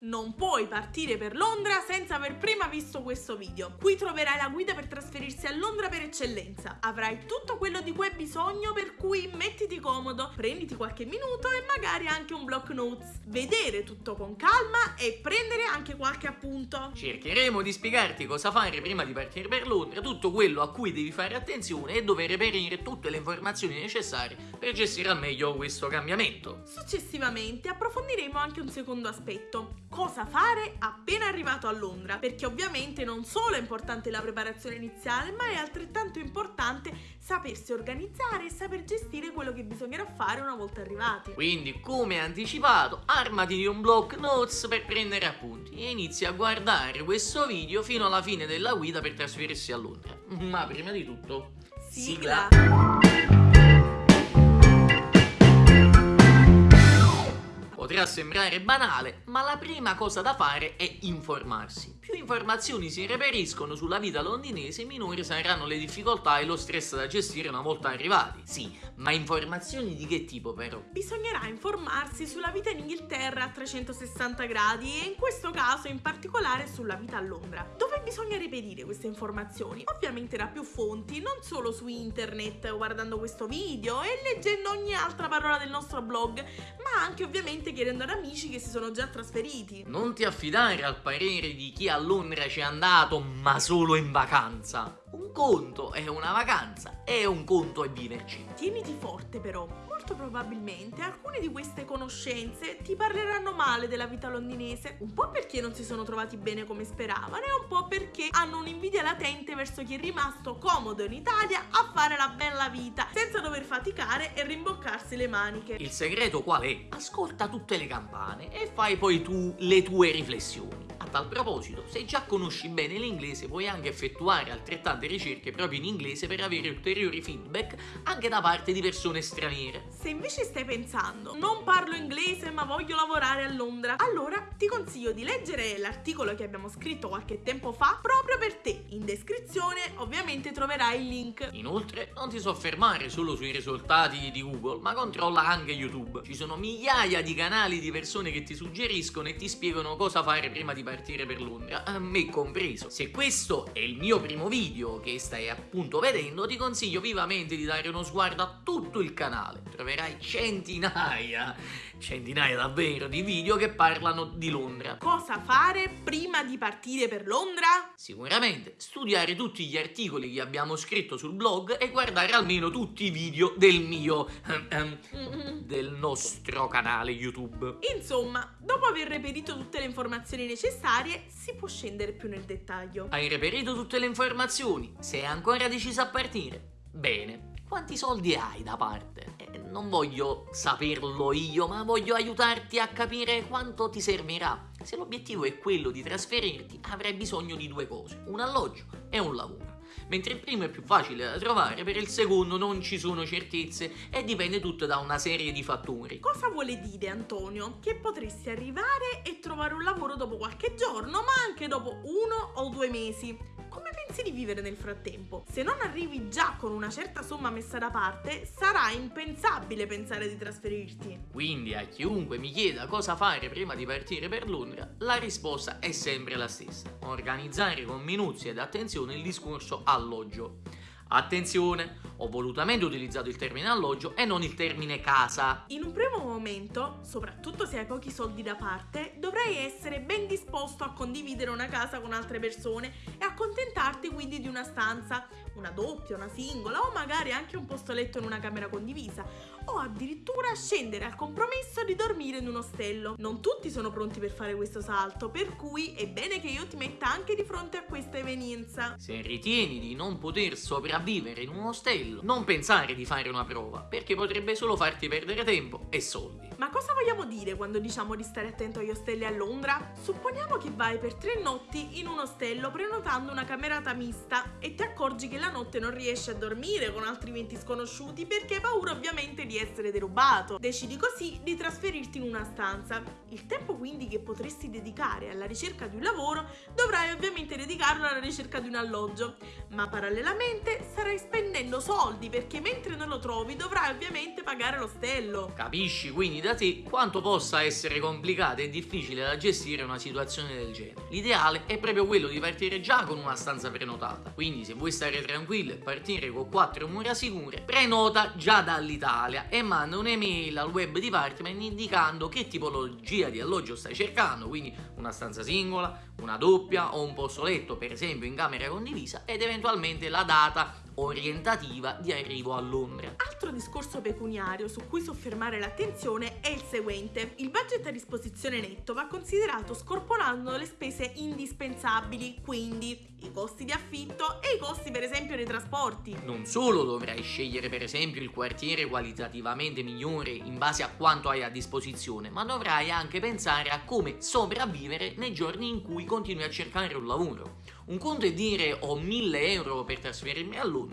Non puoi partire per Londra senza aver prima visto questo video. Qui troverai la guida per trasferirsi a Londra per eccellenza. Avrai tutto quello di cui hai bisogno per cui mettiti comodo, prenditi qualche minuto e magari anche un block notes. Vedere tutto con calma e prendere anche qualche appunto. Cercheremo di spiegarti cosa fare prima di partire per Londra, tutto quello a cui devi fare attenzione e dove reperire tutte le informazioni necessarie per gestire al meglio questo cambiamento. Successivamente approfondiremo anche un secondo aspetto cosa fare appena arrivato a Londra, perché ovviamente non solo è importante la preparazione iniziale, ma è altrettanto importante sapersi organizzare e saper gestire quello che bisognerà fare una volta arrivati. Quindi, come anticipato, armati di un block notes per prendere appunti e inizi a guardare questo video fino alla fine della guida per trasferirsi a Londra. Ma prima di tutto, sigla. sigla. Potrà sembrare banale, ma la prima cosa da fare è informarsi. Più informazioni si reperiscono sulla vita londinese, minori saranno le difficoltà e lo stress da gestire una volta arrivati. Sì, ma informazioni di che tipo però? Bisognerà informarsi sulla vita in Inghilterra a 360 gradi e in questo caso in particolare sulla vita a Londra. Dove bisogna reperire queste informazioni? Ovviamente da più fonti, non solo su internet guardando questo video e leggendo ogni altra parola del nostro blog, ma anche ovviamente chiedendo ad amici che si sono già trasferiti. Non ti affidare al parere di chi ha a Londra c'è andato ma solo in vacanza. Un conto è una vacanza e un conto è viverci. Tieniti forte però, molto probabilmente alcune di queste conoscenze ti parleranno male della vita londinese, un po' perché non si sono trovati bene come speravano e un po' perché hanno un'invidia latente verso chi è rimasto comodo in Italia a fare la bella vita, senza dover faticare e rimboccarsi le maniche. Il segreto qual è? Ascolta tutte le campane e fai poi tu le tue riflessioni tal proposito, se già conosci bene l'inglese puoi anche effettuare altrettante ricerche proprio in inglese per avere ulteriori feedback anche da parte di persone straniere. Se invece stai pensando, non parlo inglese ma voglio lavorare a Londra, allora ti consiglio di leggere l'articolo che abbiamo scritto qualche tempo fa proprio per te. In descrizione ovviamente troverai il link. Inoltre non ti soffermare solo sui risultati di Google, ma controlla anche YouTube. Ci sono migliaia di canali di persone che ti suggeriscono e ti spiegano cosa fare prima di partire partire per Londra, a me compreso. Se questo è il mio primo video che stai appunto vedendo, ti consiglio vivamente di dare uno sguardo a tutto il canale. Troverai centinaia, centinaia davvero, di video che parlano di Londra. Cosa fare prima di partire per Londra? Sicuramente studiare tutti gli articoli che abbiamo scritto sul blog e guardare almeno tutti i video del mio... Um, um, del nostro canale YouTube. Insomma, dopo aver reperito tutte le informazioni necessarie, necessarie si può scendere più nel dettaglio. Hai reperito tutte le informazioni? Sei ancora deciso a partire? Bene, quanti soldi hai da parte? Eh, non voglio saperlo io, ma voglio aiutarti a capire quanto ti servirà. Se l'obiettivo è quello di trasferirti, avrai bisogno di due cose, un alloggio e un lavoro mentre il primo è più facile da trovare, per il secondo non ci sono certezze e dipende tutto da una serie di fattori. Cosa vuole dire Antonio? Che potresti arrivare e trovare un lavoro dopo qualche giorno, ma anche dopo uno o due mesi pensi di vivere nel frattempo? Se non arrivi già con una certa somma messa da parte, sarà impensabile pensare di trasferirti. Quindi a chiunque mi chieda cosa fare prima di partire per Londra, la risposta è sempre la stessa. Organizzare con minuzia ed attenzione il discorso alloggio. Attenzione, ho volutamente utilizzato il termine alloggio e non il termine casa. In un primo momento, soprattutto se hai pochi soldi da parte, dovrai essere ben disposto a condividere una casa con altre persone e accontentarti quindi di una stanza, una doppia, una singola o magari anche un posto letto in una camera condivisa o addirittura scendere al compromesso di dormire in un ostello. Non tutti sono pronti per fare questo salto, per cui è bene che io ti metta anche di fronte a questa evenienza. Se ritieni di non poter sopravvivere in un ostello, non pensare di fare una prova, perché potrebbe solo farti perdere tempo e soldi. Ma cosa vogliamo dire quando diciamo di stare attento agli ostelli a Londra? Supponiamo che vai per tre notti in un ostello prenotando una camerata mista e ti accorgi che la notte non riesci a dormire con altri 20 sconosciuti perché hai paura ovviamente di essere derubato. Decidi così di trasferirti in una stanza. Il tempo quindi che potresti dedicare alla ricerca di un lavoro dovrai ovviamente dedicarlo alla ricerca di un alloggio, ma parallelamente starai spendendo soldi perché mentre non lo trovi dovrai ovviamente pagare l'ostello. Capisci quindi da te quanto possa essere complicata e difficile da gestire una situazione del genere. L'ideale è proprio quello di partire già con una stanza prenotata, quindi se vuoi stare tranquillo e partire con quattro mura sicure, prenota già dall'Italia e manda un'email al web department indicando che tipologia di alloggio stai cercando, quindi una stanza singola, una doppia o un posto letto per esempio in camera condivisa ed eventualmente la data orientativa di arrivo a Londra. Altro discorso pecuniario su cui soffermare l'attenzione è il seguente. Il budget a disposizione netto va considerato scorporando le spese indispensabili, quindi i costi di affitto e i costi per esempio dei trasporti. Non solo dovrai scegliere per esempio il quartiere qualitativamente migliore in base a quanto hai a disposizione, ma dovrai anche pensare a come sopravvivere nei giorni in cui continui a cercare un lavoro. Un conto è dire ho 1000 euro per trasferirmi a Londra,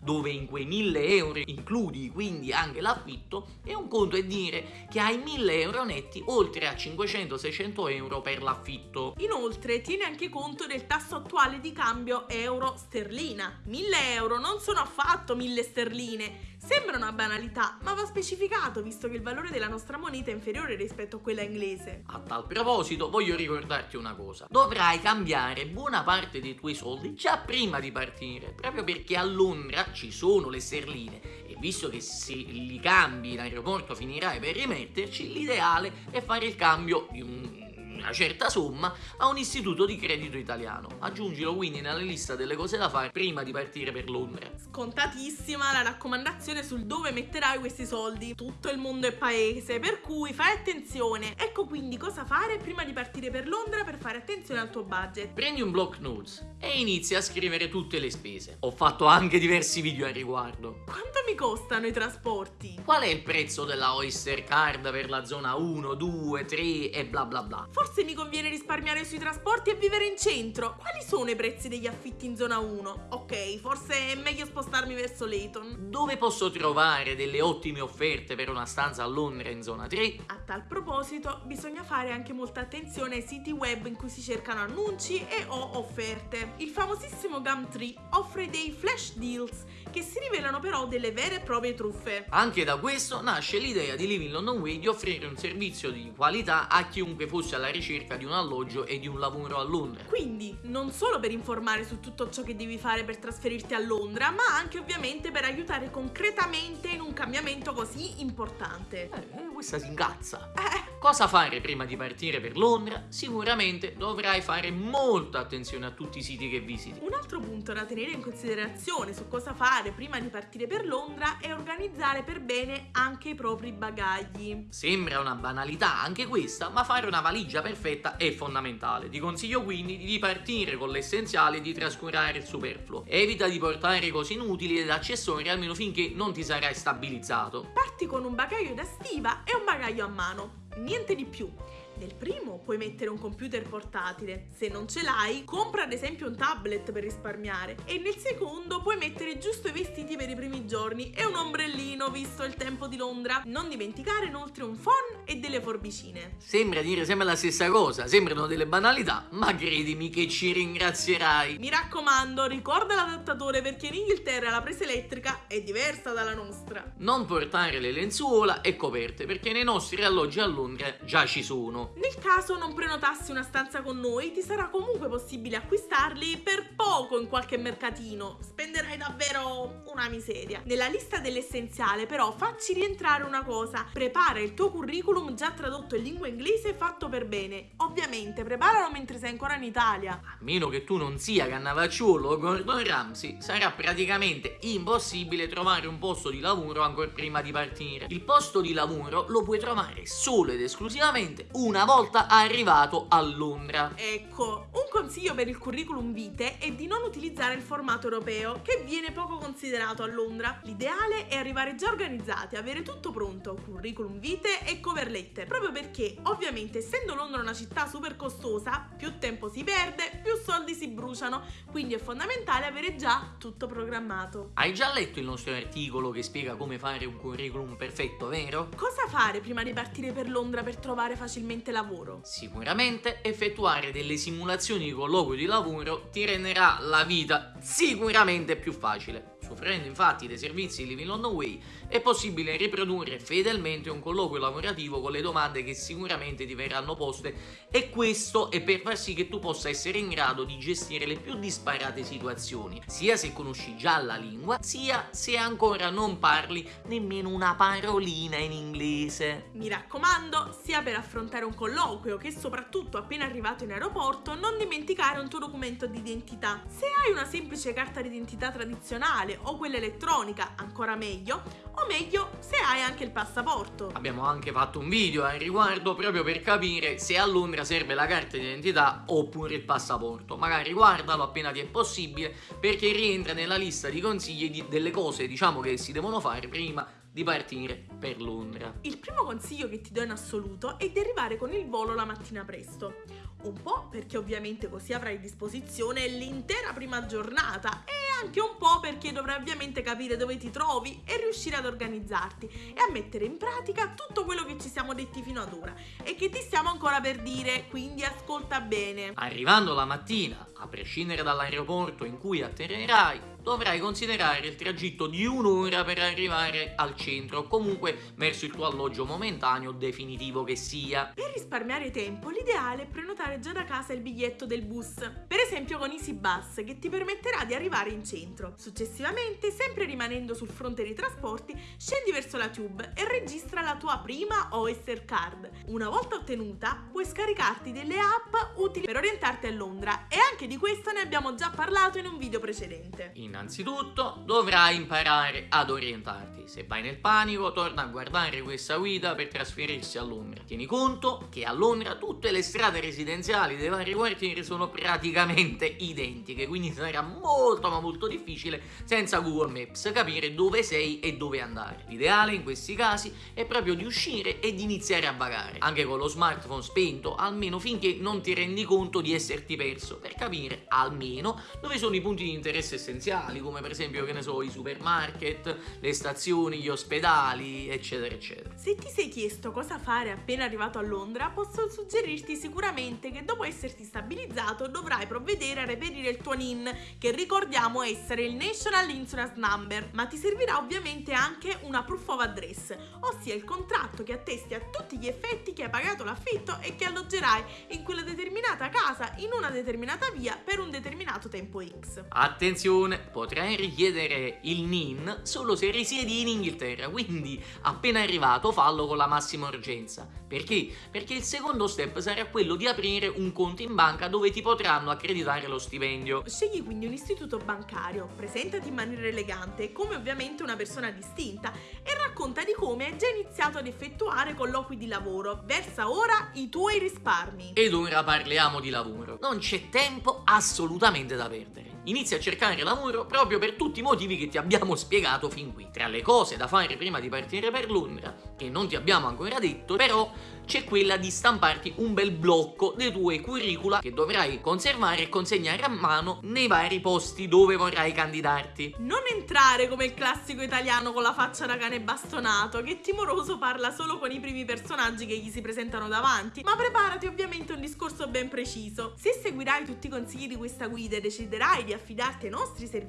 dove in quei 1000 euro includi quindi anche l'affitto, e un conto è dire che hai 1000 euro netti oltre a 500-600 euro per l'affitto. Inoltre tieni anche conto del tasso attuale di cambio euro-sterlina. 1000 euro non sono affatto 1000 sterline, Sembra una banalità, ma va specificato visto che il valore della nostra moneta è inferiore rispetto a quella inglese. A tal proposito voglio ricordarti una cosa. Dovrai cambiare buona parte dei tuoi soldi già prima di partire, proprio perché a Londra ci sono le sterline e visto che se li cambi in aeroporto finirai per rimetterci, l'ideale è fare il cambio di un una certa somma a un istituto di credito italiano. Aggiungilo quindi nella lista delle cose da fare prima di partire per Londra. Scontatissima la raccomandazione sul dove metterai questi soldi. Tutto il mondo è paese, per cui fai attenzione. Ecco quindi cosa fare prima di partire per Londra per fare attenzione al tuo budget. Prendi un block notes e inizia a scrivere tutte le spese. Ho fatto anche diversi video a riguardo. Quanto mi costano i trasporti? Qual è il prezzo della Oyster Card per la zona 1, 2, 3 e bla bla bla? Forse Forse mi conviene risparmiare sui trasporti e vivere in centro. Quali sono i prezzi degli affitti in zona 1? Ok, forse è meglio spostarmi verso Leighton. Dove posso trovare delle ottime offerte per una stanza a Londra in zona 3? A tal proposito, bisogna fare anche molta attenzione ai siti web in cui si cercano annunci e o offerte. Il famosissimo Gumtree offre dei flash deals che si rivelano però delle vere e proprie truffe. Anche da questo nasce l'idea di Living London Way di offrire un servizio di qualità a chiunque fosse alla ricerca di un alloggio e di un lavoro a Londra. Quindi, non solo per informare su tutto ciò che devi fare per trasferirti a Londra, ma anche ovviamente per aiutare concretamente in un cambiamento così importante. Eh, questa si incazza. Eh. Cosa fare prima di partire per Londra? Sicuramente dovrai fare molta attenzione a tutti i siti che visiti. Un altro punto da tenere in considerazione su cosa fare prima di partire per Londra è organizzare per bene anche i propri bagagli. Sembra una banalità anche questa, ma fare una valigia perfetta è fondamentale. Ti consiglio quindi di partire con l'essenziale e di trascurare il superfluo. Evita di portare cose inutili ed accessori almeno finché non ti sarai stabilizzato. Parti con un bagaglio da stiva e un bagaglio a mano niente di più. Nel primo puoi mettere un computer portatile, se non ce l'hai compra ad esempio un tablet per risparmiare e nel secondo puoi mettere giusto i vestiti per i primi giorni e un ombrellino visto il tempo di Londra. Non dimenticare inoltre un phone e delle forbicine. Sembra dire sempre la stessa cosa, sembrano delle banalità, ma credimi che ci ringrazierai. Mi raccomando, ricorda l'adattatore perché in Inghilterra la presa elettrica è diversa dalla nostra. Non portare le lenzuola e coperte perché nei nostri alloggi a Londra già ci sono. Nel caso non prenotassi una stanza con noi, ti sarà comunque possibile acquistarli per poco in qualche mercatino. Spenderai davvero una miseria. Nella lista dell'essenziale, però, facci rientrare una cosa. Prepara il tuo curriculum già tradotto in lingua inglese fatto per bene. Ovviamente, preparalo mentre sei ancora in Italia. A meno che tu non sia Cannavacciuolo o Gordon Ramsay, sarà praticamente impossibile trovare un posto di lavoro ancora prima di partire. Il posto di lavoro lo puoi trovare solo ed esclusivamente una una volta arrivato a Londra. Ecco, un consiglio per il curriculum vitae è di non utilizzare il formato europeo, che viene poco considerato a Londra. L'ideale è arrivare già organizzati, avere tutto pronto, curriculum vitae e cover letter, proprio perché, ovviamente, essendo Londra una città super costosa, più tempo si perde, più soldi si bruciano, quindi è fondamentale avere già tutto programmato. Hai già letto il nostro articolo che spiega come fare un curriculum perfetto, vero? Cosa fare prima di partire per Londra per trovare facilmente sicuramente lavoro? Sicuramente effettuare delle simulazioni di colloquio di lavoro ti renderà la vita sicuramente più facile. Soffrendo infatti dei servizi Living on the Way è possibile riprodurre fedelmente un colloquio lavorativo con le domande che sicuramente ti verranno poste e questo è per far sì che tu possa essere in grado di gestire le più disparate situazioni, sia se conosci già la lingua, sia se ancora non parli nemmeno una parolina in inglese. Mi raccomando, sia per affrontare un colloquio che soprattutto appena arrivato in aeroporto, non dimenticare un tuo documento di identità. Se hai una semplice carta d'identità tradizionale o quella elettronica, ancora meglio, o meglio se hai anche il passaporto. Abbiamo anche fatto un video al riguardo proprio per capire se a Londra serve la carta d'identità oppure il passaporto. Magari guardalo appena ti è possibile perché rientra nella lista di consigli di, delle cose diciamo che si devono fare prima di partire per Londra. Il primo consiglio che ti do in assoluto è di arrivare con il volo la mattina presto. Un po' perché ovviamente così avrai a disposizione l'intera prima giornata e anche un po' perché dovrai ovviamente capire dove ti trovi e riuscire ad organizzarti e a mettere in pratica tutto quello che ci siamo detti fino ad ora e che ti stiamo ancora per dire, quindi ascolta bene. Arrivando la mattina, a prescindere dall'aeroporto in cui atterrerai, dovrai considerare il tragitto di un'ora per arrivare al centro, comunque verso il tuo alloggio momentaneo definitivo che sia. Per risparmiare tempo, l'ideale è prenotare già da casa il biglietto del bus, per esempio con Easy Bus, che ti permetterà di arrivare in centro. Successivamente, sempre rimanendo sul fronte dei trasporti, scendi verso la Tube e registra la tua prima Oyster Card. Una volta ottenuta, puoi scaricarti delle app utili per orientarti a Londra e anche di questo ne abbiamo già parlato in un video precedente. In Innanzitutto dovrai imparare ad orientarti. Se vai nel panico, torna a guardare questa guida per trasferirsi a Londra. Tieni conto che a Londra tutte le strade residenziali dei vari quartieri sono praticamente identiche, quindi sarà molto ma molto difficile senza Google Maps capire dove sei e dove andare. L'ideale in questi casi è proprio di uscire e di iniziare a vagare, anche con lo smartphone spento, almeno finché non ti rendi conto di esserti perso, per capire almeno dove sono i punti di interesse essenziali locali come per esempio che ne so i supermarket, le stazioni, gli ospedali eccetera eccetera. Se ti sei chiesto cosa fare appena arrivato a Londra posso suggerirti sicuramente che dopo esserti stabilizzato dovrai provvedere a reperire il tuo NIN che ricordiamo essere il National Insurance Number ma ti servirà ovviamente anche una proof of address ossia il contratto che attesti a tutti gli effetti che hai pagato l'affitto e che alloggerai in quella determinata casa in una determinata via per un determinato tempo X. Attenzione! Potrai richiedere il NIN solo se risiedi in Inghilterra, quindi appena arrivato fallo con la massima urgenza. Perché? Perché il secondo step sarà quello di aprire un conto in banca dove ti potranno accreditare lo stipendio. Scegli quindi un istituto bancario, presentati in maniera elegante, come ovviamente una persona distinta, e racconta di come hai già iniziato ad effettuare colloqui di lavoro. Versa ora i tuoi risparmi. Ed ora parliamo di lavoro. Non c'è tempo assolutamente da perdere inizia a cercare lavoro proprio per tutti i motivi che ti abbiamo spiegato fin qui. Tra le cose da fare prima di partire per Londra, che non ti abbiamo ancora detto, però c'è quella di stamparti un bel blocco dei tuoi curricula che dovrai conservare e consegnare a mano nei vari posti dove vorrai candidarti. Non entrare come il classico italiano con la faccia da cane bastonato, che timoroso parla solo con i primi personaggi che gli si presentano davanti, ma preparati ovviamente un discorso ben preciso. Se seguirai tutti i consigli di questa guida e deciderai di affidarti ai nostri servizi,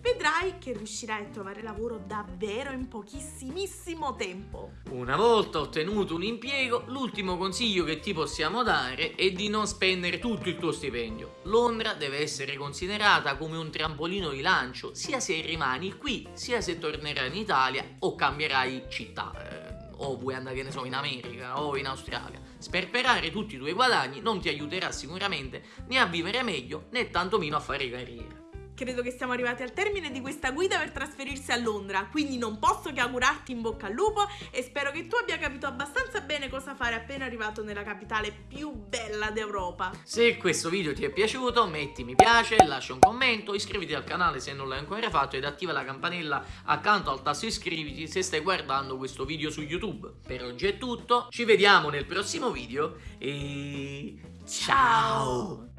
vedrai che riuscirai a trovare lavoro davvero in pochissimissimo tempo. Una volta ottenuto un impiego, l'ultimo consiglio che ti possiamo dare è di non spendere tutto il tuo stipendio. Londra deve essere considerata come un trampolino di lancio, sia se rimani qui, sia se tornerai in Italia o cambierai città. Eh, o vuoi andare, che ne so, in America o in Australia. Sperperare tutti i tuoi guadagni non ti aiuterà sicuramente né a vivere meglio né tantomeno a fare carriera credo che siamo arrivati al termine di questa guida per trasferirsi a Londra, quindi non posso che augurarti in bocca al lupo e spero che tu abbia capito abbastanza bene cosa fare appena arrivato nella capitale più bella d'Europa. Se questo video ti è piaciuto metti mi piace, lascia un commento, iscriviti al canale se non l'hai ancora fatto ed attiva la campanella accanto al tasto iscriviti se stai guardando questo video su YouTube. Per oggi è tutto, ci vediamo nel prossimo video e... Ciao!